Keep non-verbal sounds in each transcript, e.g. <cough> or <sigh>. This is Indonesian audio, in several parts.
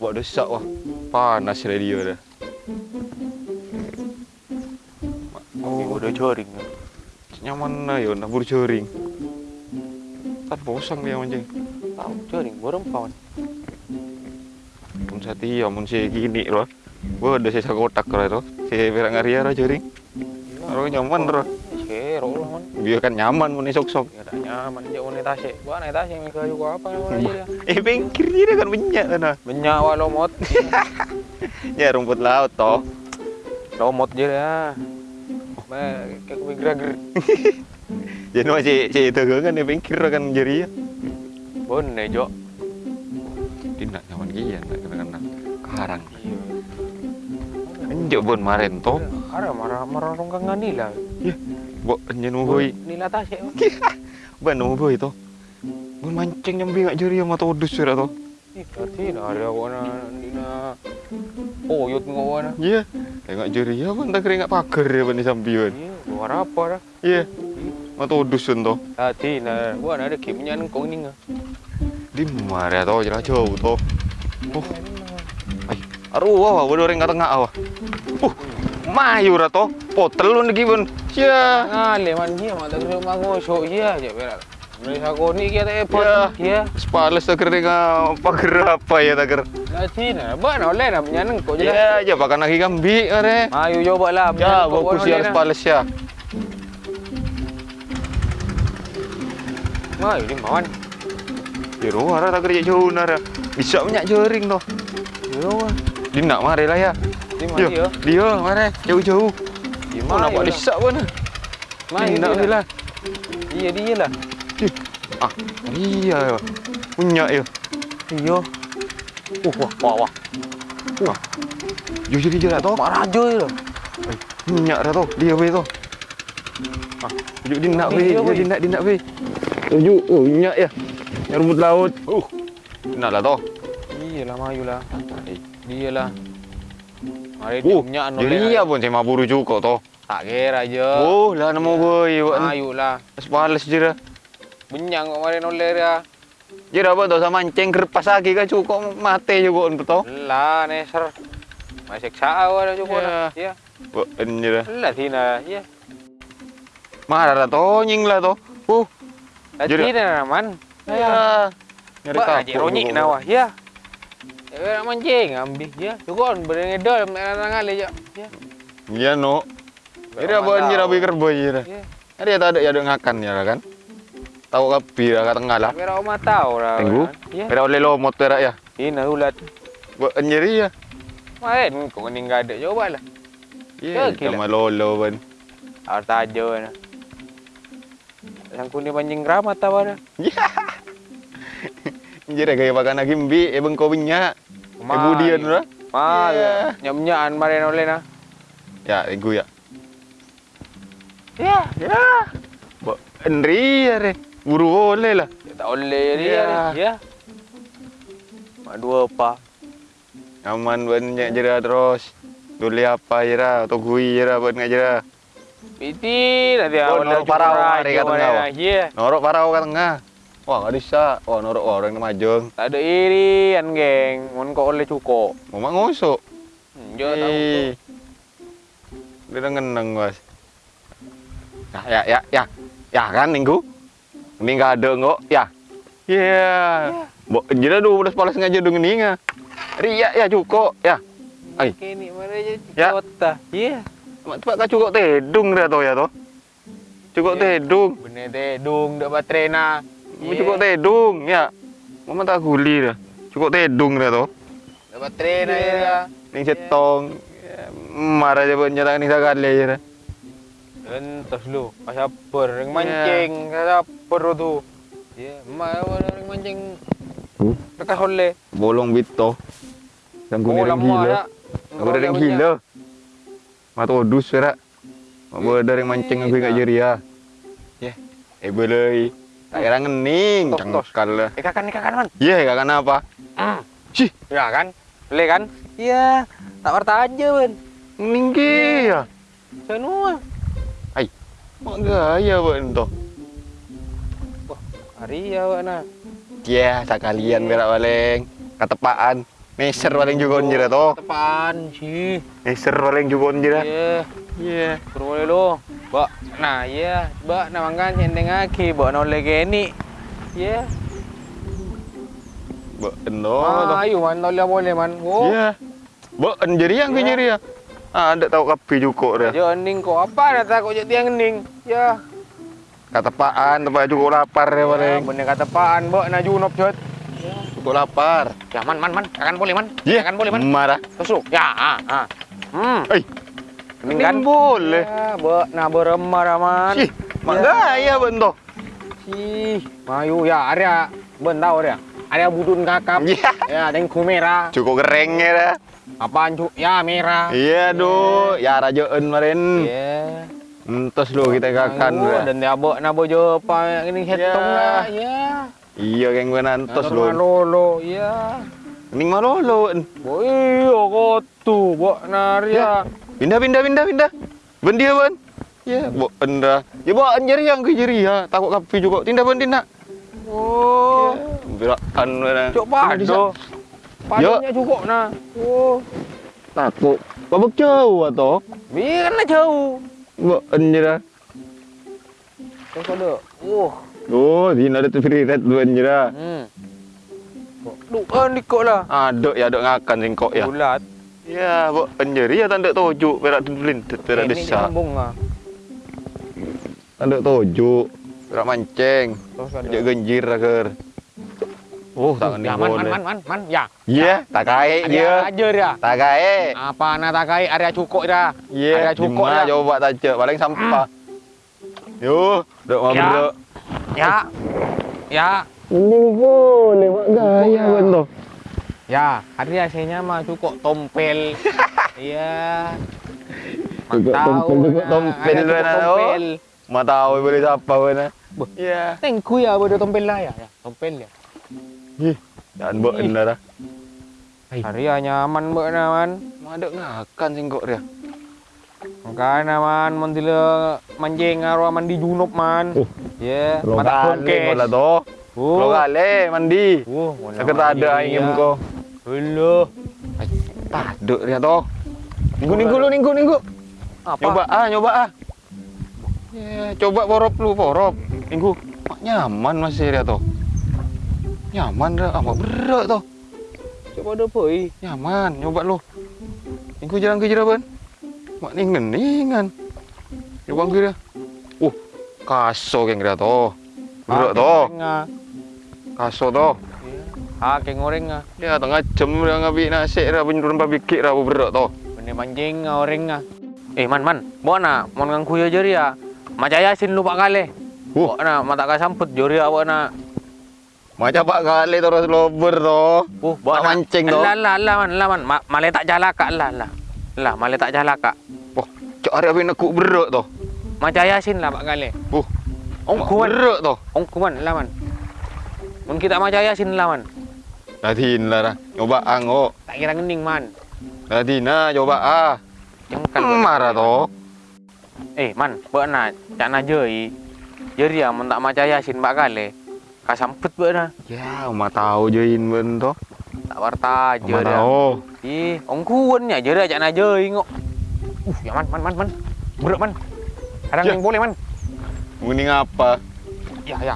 Buat desak wah. Panas radio dah. Oh, udah joring. Nyaman lah ya nak buru joring. Tak bosan dia mancing. Tahu joring, borong pawan. Pun sati ya mun si gini loh. Gua ada sisa kotak lah tu. Si berang ngaria lah joring. Orang nyaman loh. Dia kan nyaman mun sok sok. Ya nyaman jauh naik tasik. Gua naik tasik mereka juga apa namanya dia. Eh bengkir dia kan banyak sana. Benyak wa lomot. <laughs> Ya rumput laut toh. lomot dah. Ba, kayak kuwi gerak Jadi masih si itu kan dia bengkir kan jadi ya. Bon nih, Jo. Dia nak nyaman gian nak kena kena karang. Iya. Enjak bon maren toh. Ada marah marah rongkangan nila. Bo nyen boy. Nila mau boy toh. Bon mancing nyambi ngak jadi sama berarti nah ada wana dina oyot ngawana. Iya. Tengok jeri ya ban tak keringat pagar ya ban di sambian. Iya, luar apa dah. Iya. Ma todus toh. Tadi nah, gua ada kimnya nengkong ni ngah. Di mana toh jelas jauh toh. Oh. Ay, aru wah, orang kat tengah awah. Uh, mayu ra toh. Potel lu lagi bon. Ya. Ngale man dia mata kerja mangosok dia aja berak. Beli sako ni kita epot. Ya. Ya. Sepales tak kering pagar apa ya tak kering. Tadi nah, ba na oleh na punya nengkok je lah. Ya, ya pakai lagi kambi are. Ayo coba lah. Ya, bagus ya sepales ya. Ayo ni mawan. Ya roh ara tak kerja jauh nara. Bisa banyak jering toh. Yo. Dia nak mari lah ya. Di mana dia? Dia mari jauh-jauh. Di Oh, nampak lah. disak pun. Mai Dia nak dia lah. Iya dia lah. Ah, iya ya. Punya ya. Iya. Uh, wah, wah, wah. Jauh jadi jerat toh. Mak raja je lah. Minyak dah tu. Dia weh tu. Ah, tujuk dia nak Dia, weh. dia Dia, dia nak dia nak weh. Tujuk. Oh, minyak ya. Yang rumput laut. Uh. Nak lah tu. Iya lah, mayu lah. Eh. Dia lah. Mari dia punya anu jadi iya pun saya maburu juga tu. Tak kira je. Oh, lah nama weh. Mayu lah. Sepales dah. Benyang kok mari noleh dia. Je dah apa sama mancing kerpas lagi kan cukup mati juga untuk tu. Lah, neser. Masih awak dah cukup Ya. dah. Ya. Buat je dah. Lah, tina. Ya. Marah lah tu, nying lah tu. Uh. Lah, Jadi- tina man. Ya. Nyari kapur ronyik juga. nawah. Ya. Eh, nak mancing ambil. Ya. Cukup berengedol nak ngalih je. Ya. Ya no. Jadi apa dah pikir boy je dah. Ya. Ada ya tak ada ya ada ngakan ya kan. Tahu kapi lah kat tengah lah. Kira rumah tahu lah. Tunggu. Ya. Ada oleh lomot perak ya. Ina ulat. Buat nyeri ya. Main kau ni enggak ada. Coba lah. Ya, Ya, gila. sama lolo kan. Harus tajo na. Yang kuning pancing keramat tahu ada. Jadi gaya pakai lagi mbi, eh bengkau minyak. Eh budian lah. Ah, Ya. nyam-nyaan mari oleh na. Ya, ego ya. Ya, Ya. Buat Henry ya re. Buru boleh lah. tak oleh dia. Ya. Ya. Mak dua apa? Aman banyak jera terus. Dulu apa jera atau gui jera buat ngaj jera. Piti nanti norok parau mari kat tengah, wah. Ya. Norok parau kat tengah. Wah, enggak bisa. Wah, norok wah, orang majong. Tak ada irian geng. Mun kau oleh cukup. Mau mak. Hmm, Jo tahu. Dia ngeneng, Bos. Ya, ya, ya, ya. Ya kan, minggu? Ini enggak ada kok. Ya. Iya. Bo, jadi dulu udah palas ngajar dengan ini ngah. Ria ya cukup ya. Ai. Kini mari je Ya. kota. Ya. Mak tempat kau cukup tedung dah tu ya tu. Cukup Ya. tedung. Bener tedung dak baterai Mau Cukup tedung ya. Mama tak guli dah. Cukup tedung dah tu. Dak baterai na ya. Ning cetong. Ya, Marah je buat nyata ni sekali je dah. Entos lu, kasaper ring mancing, kasaper tu. Ya, mak ring mancing. Dekat oleh. Bolong bito. Yang guni ring gila. Aku dah ring gila. Mak odus. Mak boleh dari mancing aku kat jeria. Ya. Eh boleh. Tak kira ngening. Cangkal lah. Eh kakan, kakan man. Ya, yeah, kan apa? Hmm. Cih. Ya kan? Boleh kan? Iya, tak warta aja, Ben. Meninggi ya. Senua. Mak gaya ben toh. Hari ya wak na. Ya, sekalian berak paling. Ketepaan. Meser paling juga onjira toh. Tepaan sih. Meser paling juga onjira. Iya. Iya. Kurang boleh lo. Bak, nah iya, bak na mangkan cendeng aki, bak na oleh geni. Iya. Ben toh. Ah, ayo man, oleh boleh man. Oh. Iya. Ben jadi yang Ya. jadi ya. Ah, ada tahu kapi cukup dia. Jo ning ko apa dah takut jadi tiang ning. Ya. Ketepaan, tempat cukup lapar ya Ya, paling. bener kata paan, bak na junop jod. Cukup lapar. Ya man man man, akan boleh man. Iya. Akan boleh man. Marah. Tusuk. Ya, ah, ah. Hmm. Kening ini kan? boleh. Ya, bak na beremar aman. Ih, mak gaya ben toh. Ih, mayu ya, ada ben tahu dia. Ada budun kakap. Iya. Ya, dengku merah. Cukup gerengnya dah. Apaan cu? Ya merah. Iya doh, ya rajaan kemarin. Iya. Entos lo kita kakan Mayu, dah. Dan dia bawa nak bojo apa ini hetong Ya. lah. Ya. Iya yang gue nantos lo. Lolo, ya. Ning malolo. Bo iya kau tu, bawa naria. Pindah pindah pindah pindah. Ben dia ben. Ya, bo enda. Ya bawa anjir yang ke jeri ya. Takut kapi juga. Tindak ben tindak. Oh. Berakan dah. Cok pado. Padonya cukup nah. Oh. Takut. Babak jauh atau? Biar lah jauh. Bo anjir dah. Terus ada. Oh. Oh, di ada tu free red lu anjir dah. Hmm. Duan dikok lah. Ada ya ada ngakan singkok ya. Bulat. Ya, bo anjir ya tanda tojuk perak tulin perak Ini desa. nyambung ah. Tanda tojuk. Perak mancing. Dia genjir agar. Oh, tak Ya kena man man man man man ya. Ya, tak Ada dia. aja dia. Tak kaya. Apa nak tak kai area cukup dah. Ya, Ada cukup Di mana dah. coba taja paling sampah. Yo, dok mau Ya. Ya. Ya. Ini boleh mak gaya Ya. Ya, hari hasilnya mah cukup tompel. <laughs> Iya. Cukup tahu tompel, cukup nah, tompel cukup tompel. Tahu boleh siapa ben. Buh. Ya. Tengku ya bodoh tompel lah ya. ya. Tompel ya. Ih, jangan buat dah. Hari ya nyaman mbak naman. Ada ngakan singkok dia. Makanya man mendila manjing arwah mandi junub man. Oh. Ya, Lo mata. Oh. Lo kali mandi. Oh, mana Sakit ada ingin kau. Halo. Paduk dia toh. Ninggu ninggu lu ninggu ninggu. Apa? Nyoba ah, nyoba ah. Ya, coba porop lu, porop. Minggu. Mak nyaman masih dia tuh. Nyaman dah, amat berat tuh. Coba ada apa eh? Nyaman, nyoba lu. Minggu jalan ke jeraban. Mak ningen ningan. Coba dia. Uh, kaso keng dia tuh. Berat tuh, kaso tuh. Ah, kayak goreng ah. Ya, tengah jam dia ngabi nasi dah penjuruan babikik dah berat tuh. Benih manjing ah orang ah. Eh man man, bawa na, mau ngangku ya jari ya. Macam yasin lupa kali. Uh. Bawa na, mata ka samput jari ya bawa na. Macam pak kali terus lober tuh. Uh, Bawa mancing tuh. Lah lah lah man, lah man. Ma, male tak jalaka lah lah. Lah, male tak jalaka. Wah, cak hari apa nekuk berat tuh. Macam yasin lah pak kali. Uh, Ong mak kuan, berat tuh. ong kuan lah man. Mun kita macam yasin lah man. Nadine lah dah. Nyoba ang oh. Tak kira ngening man. Nadina coba ah. Jengkal. Hmm, marah toh. Eh man, bawa na, cak na jari. Jari ya, mun tak macam yasin pak kali. Ka samput bawa na. Ya, mah tahu join ben toh. Tak warta Mah jari. tahu. Ih, ong kuan nya na jari ngok. Uh, ya man, man, man, man. Berat man. Kadang Ya. yang boleh man. Mending apa? Ya, ya.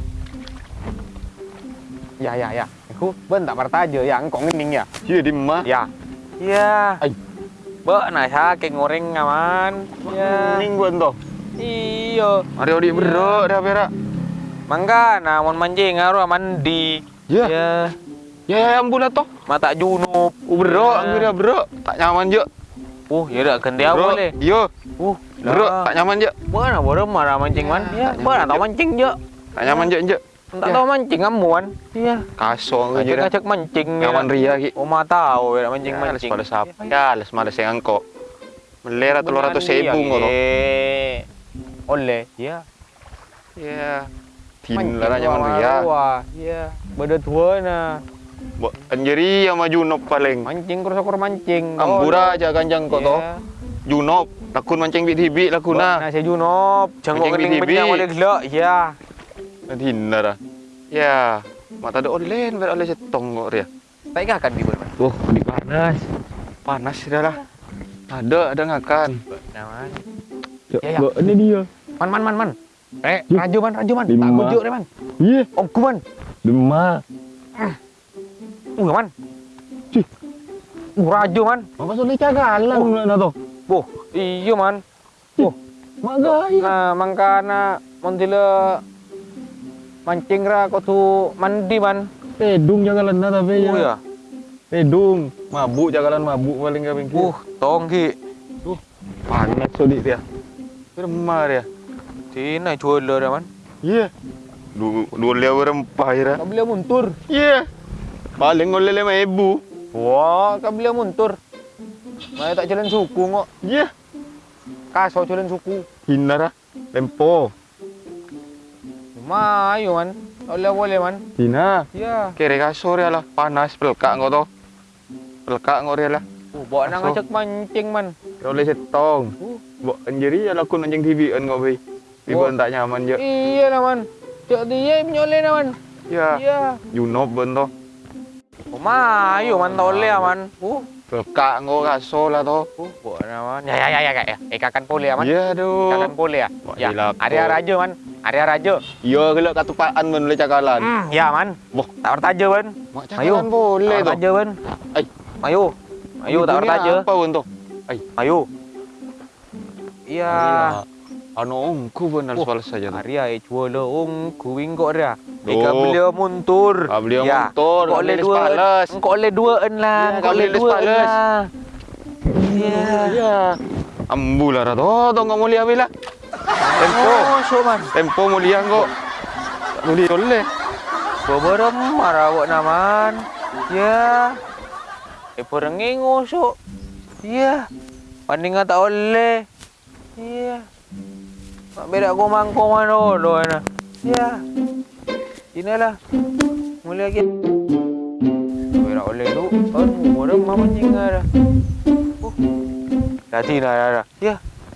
Ya, ya, ya. Aku ben tak warta aja ya, engkau ngening ya. Iya di mah. Ya. Ya. Ay. Bek na sa kayak ngoreng ngaman. Ya. Mending ben toh. Iyo. Hari odi berat dah perak. Mangga na mon manjing ngaruh mandi. Ya. Ya. Ya, ya ampun lah toh. Mata junub. Berat, Ya. berat. Tak nyaman je. Uh, ya dah kendia Berat. boleh. Yo, Uh, berat, tak nyaman je. Mana boleh marah mancing man. Ya, tak mana je. mancing je. Tak nyaman je je. Tak Ya. tahu mancing amuan. Iya. Kaso dah. Acak-acak mancing. Nyaman ria ki. Oh, ma tahu ya mancing Ya, mancing. pada siapa? Ya, les males yang angkok. Melera telur ratus ribu ngono. eh. Oleh, ya. Ya. Tin lah nyaman ria. Iya. Beda tua na. Anjeri yang maju nop paling. Mancing kurus kur mancing. Ambura aja kanjang kok toh. Iya. Junop. Lakun mancing bit-bit lakun Nah, nah. saya junop. Mancing kening BTB. benyang oleh gelak. Ya. Dinna dah. Ya, mata ada online ber oleh setong kok dia. Tak ingat kan di mana? Oh, di panas. Panas dah lah. Ada, ada ngakan. Nah. Ya, Ya, ya. ini dia. Man, man, man, man. Eh, raju man, raju man. Tak kujuk man. Iya, Om ku man. demam. Uh, man. Cih. Uh, raju man. Apa sulit cagalan Oh. na to? Boh, iya man. Mak gaya. Nah, mangkana montila mancing ra kau tu mandi man. Pedung jagalan na tapi Oh ya. Pedung. Mabuk jagalan mabuk paling ka bengki. Uh, tong ki. panas sulit dia. Remah dia. Tina jual dia man. Iya. Dua dua lewa rempah ya. Kau beli muntur. Iya. Paling oleh lima ibu. Wah, kau beli muntur. Mai tak jalan suku ngok. Iya. Kaso jalan suku. Hina dah. Tempo. Mayo man. Oleh boleh man. Hina. Ya. Kere kasur ya lah. Panas pelkak kau to. Pelkak dia lah. Oh, bawa nang Kaso. ajak mancing man. Oleh setong. Uh. Buat anjiri ya lakun anjing TV an kau bi. Ibu tak nyaman je. Iya lah man. Cak dia menyoleh lah man. Ya. Iya. Junop ben to. Oh, mayo man lah man. Uh. Pelkak kau kasur lah to. Uh, bawa nama man. Ya, ya, ya, ya, ya. Eh, kakan boleh lah man. Ya aduh. Kakan boleh ya. Ya, kau. raja man. Area raja. Ya gelak katupaan men oleh cakalan. Hmm, ya man. Boh. Tak bertaja man. Mak cakalan boleh Tak bertaja man. Ai. Ayo. Ayo, tak bertaja. Apa pun to? Ayo. Iya. Anu ongku benar Oh, soal saja. tu. Arya eh cuala ong kuing kok dia. Oh. Eka beliau muntur. Ah, beliau Ya. muntur, oleh boleh dua. Kok oleh dua en lah. Ya, kau boleh dua en lah. Iya. Ya. Ambu lah to, to ngau mulia bila. Tempo. Oh, so man. Tempo mulia kok. Tak boleh oleh. Beberapa marah awak naman. Ya. Eh perenging ngosok. Ya. Pandingan tak oleh. Ya. Mak beda aku mangkong mana lo na. Ya. Inilah. Mulai lagi. Beda oleh lu. Kan, beberapa mama jingga dah. Oh. Dah dah. Ya.